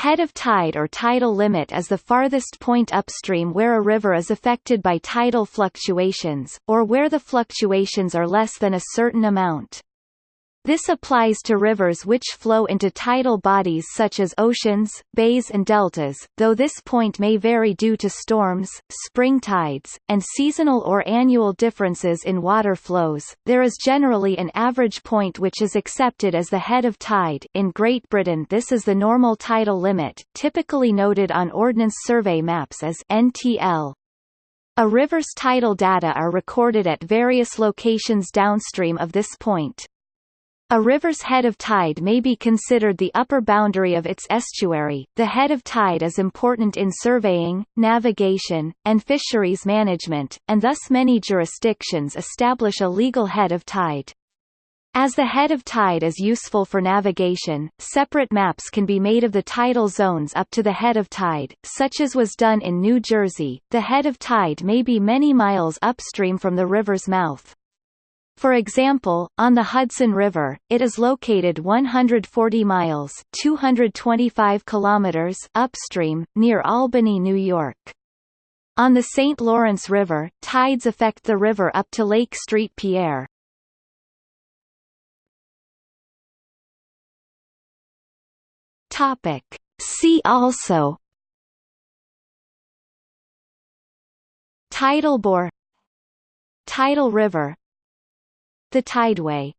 Head of tide or tidal limit is the farthest point upstream where a river is affected by tidal fluctuations, or where the fluctuations are less than a certain amount. This applies to rivers which flow into tidal bodies such as oceans, bays and deltas, though this point may vary due to storms, spring tides, and seasonal or annual differences in water flows. There is generally an average point which is accepted as the head of tide in Great Britain this is the normal tidal limit, typically noted on Ordnance Survey maps as NTL. A river's tidal data are recorded at various locations downstream of this point. A river's head of tide may be considered the upper boundary of its estuary. The head of tide is important in surveying, navigation, and fisheries management, and thus many jurisdictions establish a legal head of tide. As the head of tide is useful for navigation, separate maps can be made of the tidal zones up to the head of tide, such as was done in New Jersey. The head of tide may be many miles upstream from the river's mouth. For example, on the Hudson River, it is located 140 miles 225 kilometers upstream, near Albany, New York. On the St. Lawrence River, tides affect the river up to Lake Street Pierre. Topic. See also Tidal bore Tidal river the Tideway